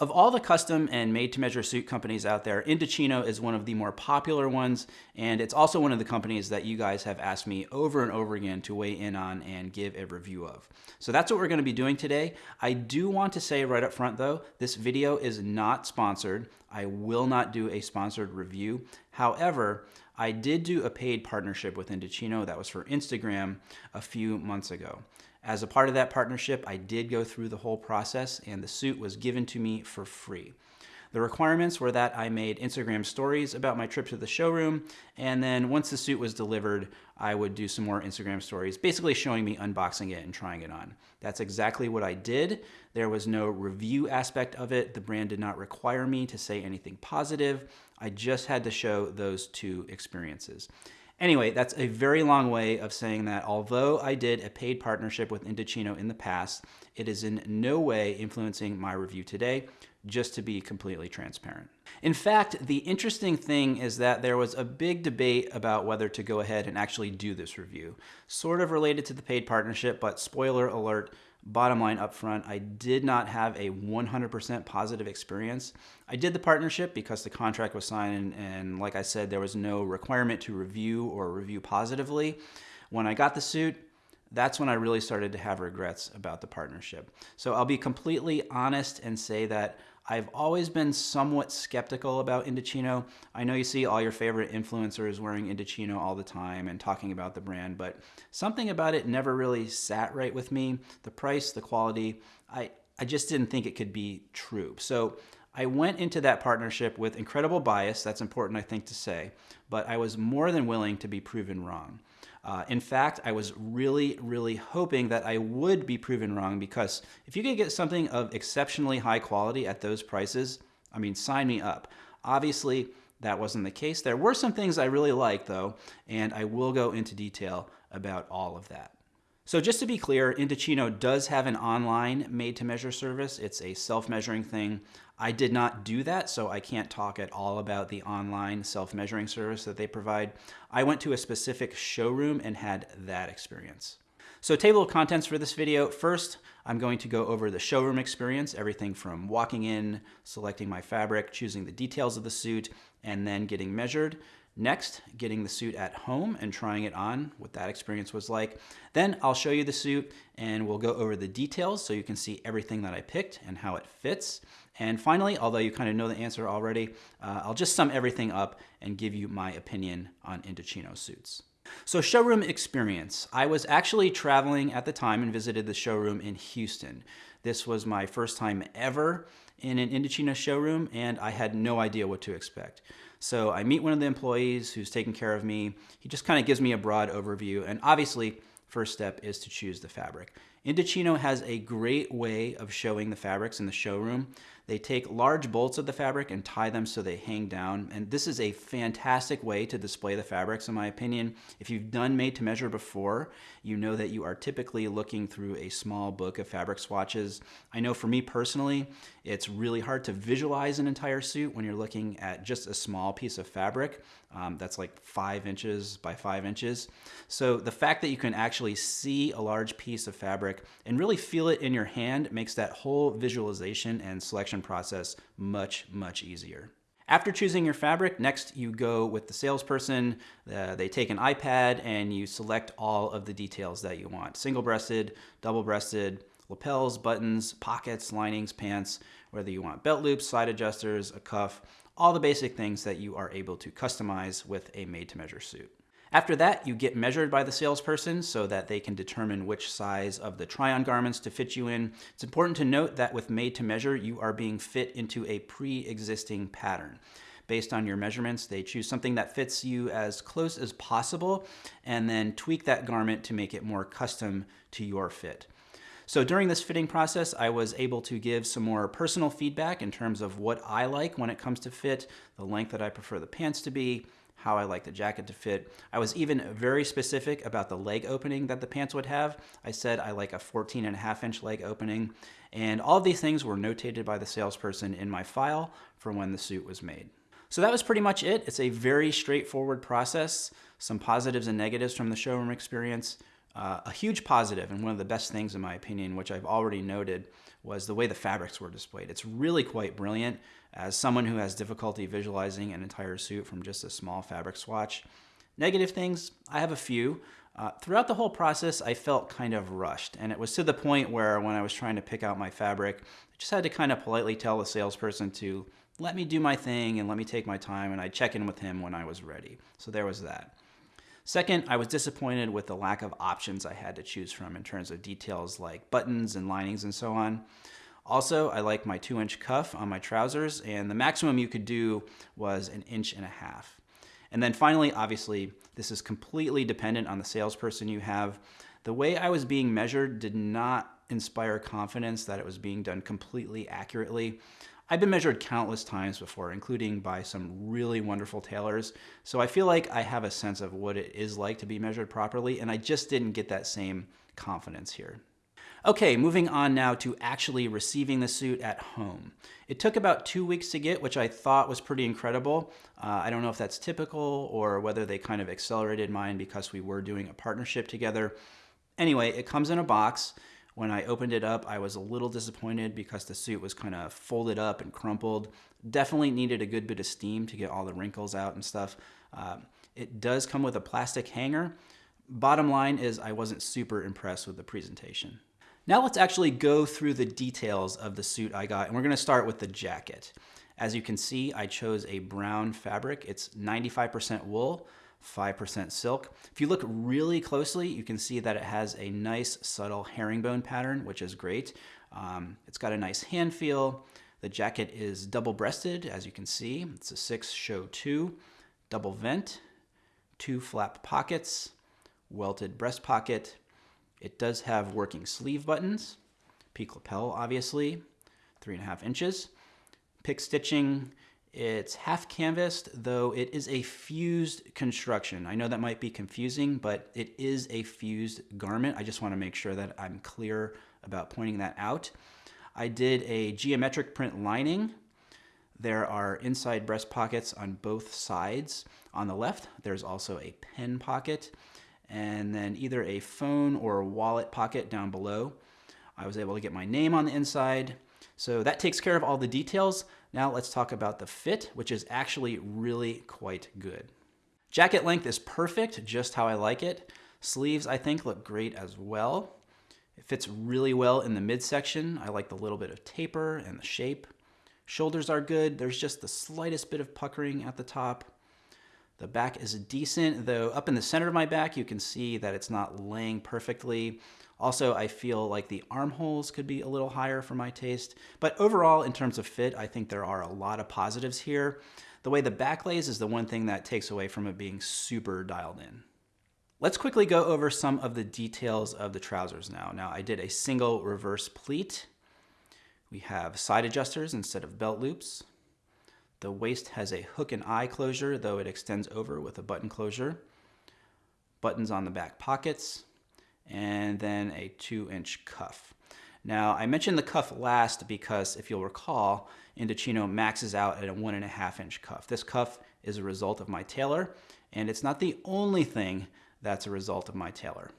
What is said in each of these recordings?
Of all the custom and made-to-measure suit companies out there, Indochino is one of the more popular ones, and it's also one of the companies that you guys have asked me over and over again to weigh in on and give a review of. So that's what we're gonna be doing today. I do want to say right up front though, this video is not sponsored. I will not do a sponsored review. However, I did do a paid partnership with Indochino that was for Instagram a few months ago. As a part of that partnership, I did go through the whole process and the suit was given to me for free. The requirements were that I made Instagram stories about my trip to the showroom, and then once the suit was delivered, I would do some more Instagram stories, basically showing me unboxing it and trying it on. That's exactly what I did. There was no review aspect of it. The brand did not require me to say anything positive. I just had to show those two experiences. Anyway, that's a very long way of saying that although I did a paid partnership with Indochino in the past, it is in no way influencing my review today, just to be completely transparent. In fact, the interesting thing is that there was a big debate about whether to go ahead and actually do this review. Sort of related to the paid partnership, but spoiler alert, Bottom line up front, I did not have a 100% positive experience. I did the partnership because the contract was signed and, and, like I said, there was no requirement to review or review positively. When I got the suit, that's when I really started to have regrets about the partnership. So I'll be completely honest and say that I've always been somewhat skeptical about Indochino. I know you see all your favorite influencers wearing Indochino all the time and talking about the brand, but something about it never really sat right with me. The price, the quality, I, I just didn't think it could be true. So I went into that partnership with incredible bias, that's important I think to say, but I was more than willing to be proven wrong. Uh, in fact, I was really, really hoping that I would be proven wrong because if you could get something of exceptionally high quality at those prices, I mean, sign me up. Obviously, that wasn't the case. There were some things I really liked though, and I will go into detail about all of that. So just to be clear, Indochino does have an online made-to-measure service. It's a self-measuring thing. I did not do that, so I can't talk at all about the online self-measuring service that they provide. I went to a specific showroom and had that experience. So table of contents for this video. First, I'm going to go over the showroom experience, everything from walking in, selecting my fabric, choosing the details of the suit, and then getting measured. Next, getting the suit at home and trying it on, what that experience was like. Then I'll show you the suit and we'll go over the details so you can see everything that I picked and how it fits. And finally, although you kind of know the answer already, uh, I'll just sum everything up and give you my opinion on Indochino suits. So showroom experience. I was actually traveling at the time and visited the showroom in Houston. This was my first time ever in an Indochino showroom and I had no idea what to expect. So I meet one of the employees who's taking care of me. He just kind of gives me a broad overview and obviously first step is to choose the fabric. Indochino has a great way of showing the fabrics in the showroom. They take large bolts of the fabric and tie them so they hang down. And this is a fantastic way to display the fabrics, in my opinion. If you've done made to measure before, you know that you are typically looking through a small book of fabric swatches. I know for me personally, it's really hard to visualize an entire suit when you're looking at just a small piece of fabric. Um, that's like five inches by five inches. So the fact that you can actually see a large piece of fabric and really feel it in your hand makes that whole visualization and selection process much, much easier. After choosing your fabric, next you go with the salesperson. Uh, they take an iPad and you select all of the details that you want. Single-breasted, double-breasted, lapels, buttons, pockets, linings, pants, whether you want belt loops, side adjusters, a cuff, all the basic things that you are able to customize with a made-to-measure suit. After that, you get measured by the salesperson so that they can determine which size of the try-on garments to fit you in. It's important to note that with made to measure, you are being fit into a pre-existing pattern. Based on your measurements, they choose something that fits you as close as possible and then tweak that garment to make it more custom to your fit. So during this fitting process, I was able to give some more personal feedback in terms of what I like when it comes to fit, the length that I prefer the pants to be, how I like the jacket to fit. I was even very specific about the leg opening that the pants would have. I said I like a 14 and a half inch leg opening. And all of these things were notated by the salesperson in my file for when the suit was made. So that was pretty much it. It's a very straightforward process. Some positives and negatives from the showroom experience Uh, a huge positive and one of the best things in my opinion, which I've already noted, was the way the fabrics were displayed. It's really quite brilliant. As someone who has difficulty visualizing an entire suit from just a small fabric swatch, negative things, I have a few. Uh, throughout the whole process, I felt kind of rushed, and it was to the point where when I was trying to pick out my fabric, I just had to kind of politely tell the salesperson to let me do my thing and let me take my time, and I'd check in with him when I was ready. So there was that. Second, I was disappointed with the lack of options I had to choose from in terms of details like buttons and linings and so on. Also, I like my two inch cuff on my trousers and the maximum you could do was an inch and a half. And then finally, obviously, this is completely dependent on the salesperson you have. The way I was being measured did not inspire confidence that it was being done completely accurately. I've been measured countless times before, including by some really wonderful tailors, so I feel like I have a sense of what it is like to be measured properly, and I just didn't get that same confidence here. Okay, moving on now to actually receiving the suit at home. It took about two weeks to get, which I thought was pretty incredible. Uh, I don't know if that's typical or whether they kind of accelerated mine because we were doing a partnership together. Anyway, it comes in a box. When I opened it up, I was a little disappointed because the suit was kind of folded up and crumpled. Definitely needed a good bit of steam to get all the wrinkles out and stuff. Uh, it does come with a plastic hanger. Bottom line is I wasn't super impressed with the presentation. Now let's actually go through the details of the suit I got, and we're gonna start with the jacket. As you can see, I chose a brown fabric. It's 95% wool, 5% silk. If you look really closely, you can see that it has a nice subtle herringbone pattern, which is great. Um, it's got a nice hand feel. The jacket is double breasted, as you can see. It's a six show two, double vent, two flap pockets, welted breast pocket. It does have working sleeve buttons, peak lapel, obviously, three and a half inches. Pick stitching, it's half canvassed, though it is a fused construction. I know that might be confusing, but it is a fused garment. I just want to make sure that I'm clear about pointing that out. I did a geometric print lining. There are inside breast pockets on both sides. On the left, there's also a pen pocket, and then either a phone or a wallet pocket down below. I was able to get my name on the inside. So that takes care of all the details. Now let's talk about the fit, which is actually really quite good. Jacket length is perfect, just how I like it. Sleeves, I think, look great as well. It fits really well in the midsection. I like the little bit of taper and the shape. Shoulders are good. There's just the slightest bit of puckering at the top. The back is decent, though up in the center of my back, you can see that it's not laying perfectly. Also, I feel like the armholes could be a little higher for my taste. But overall, in terms of fit, I think there are a lot of positives here. The way the back lays is the one thing that takes away from it being super dialed in. Let's quickly go over some of the details of the trousers now. Now, I did a single reverse pleat. We have side adjusters instead of belt loops. The waist has a hook and eye closure, though it extends over with a button closure. Buttons on the back pockets and then a two inch cuff. Now I mentioned the cuff last because if you'll recall, Indochino maxes out at a one and a half inch cuff. This cuff is a result of my tailor and it's not the only thing that's a result of my tailor.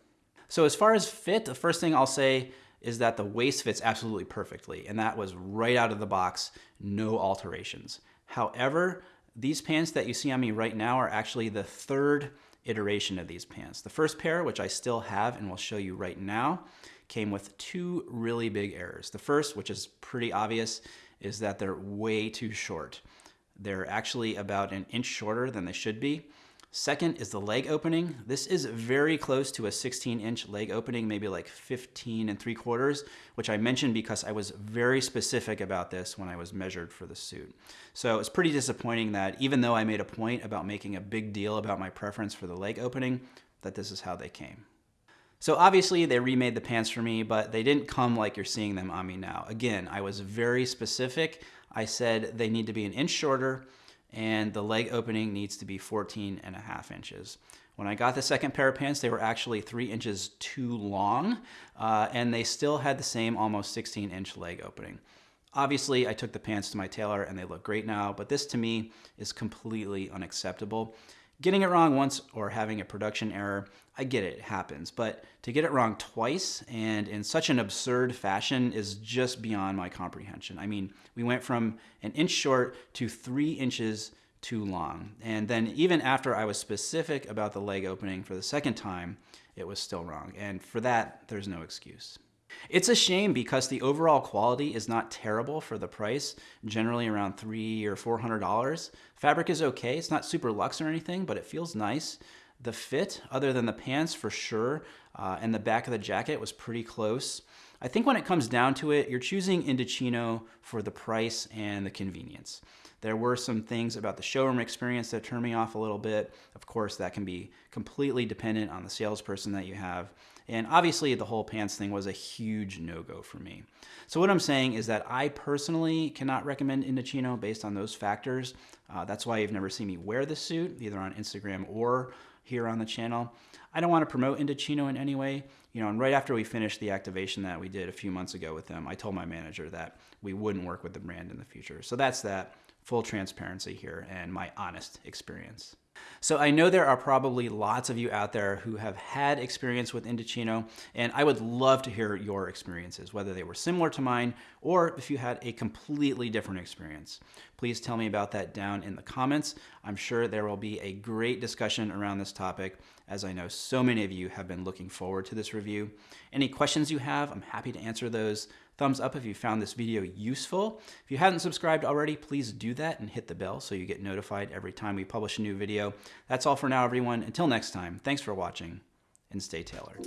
So as far as fit, the first thing I'll say is that the waist fits absolutely perfectly and that was right out of the box, no alterations. However, these pants that you see on me right now are actually the third iteration of these pants. The first pair, which I still have and will show you right now, came with two really big errors. The first, which is pretty obvious, is that they're way too short. They're actually about an inch shorter than they should be. Second is the leg opening. This is very close to a 16 inch leg opening, maybe like 15 and three quarters, which I mentioned because I was very specific about this when I was measured for the suit. So it's pretty disappointing that even though I made a point about making a big deal about my preference for the leg opening, that this is how they came. So obviously they remade the pants for me, but they didn't come like you're seeing them on me now. Again, I was very specific. I said they need to be an inch shorter and the leg opening needs to be 14 and a half inches. When I got the second pair of pants, they were actually three inches too long, uh, and they still had the same almost 16 inch leg opening. Obviously, I took the pants to my tailor and they look great now, but this to me is completely unacceptable. Getting it wrong once or having a production error, I get it, it happens. But to get it wrong twice and in such an absurd fashion is just beyond my comprehension. I mean, we went from an inch short to three inches too long. And then even after I was specific about the leg opening for the second time, it was still wrong. And for that, there's no excuse. It's a shame because the overall quality is not terrible for the price, generally around three or four hundred dollars. Fabric is okay, it's not super luxe or anything, but it feels nice. The fit, other than the pants for sure, uh, and the back of the jacket was pretty close. I think when it comes down to it, you're choosing Indochino for the price and the convenience. There were some things about the showroom experience that turned me off a little bit. Of course, that can be completely dependent on the salesperson that you have. And obviously, the whole pants thing was a huge no go for me. So, what I'm saying is that I personally cannot recommend Indochino based on those factors. Uh, that's why you've never seen me wear the suit, either on Instagram or here on the channel. I don't want to promote Indochino in any way. You know, and right after we finished the activation that we did a few months ago with them, I told my manager that we wouldn't work with the brand in the future. So that's that full transparency here and my honest experience. So I know there are probably lots of you out there who have had experience with Indochino, and I would love to hear your experiences, whether they were similar to mine or if you had a completely different experience. Please tell me about that down in the comments. I'm sure there will be a great discussion around this topic, as I know so many of you have been looking forward to this review. Any questions you have, I'm happy to answer those. Thumbs up if you found this video useful. If you haven't subscribed already, please do that and hit the bell so you get notified every time we publish a new video. That's all for now, everyone. Until next time, thanks for watching and stay tailored.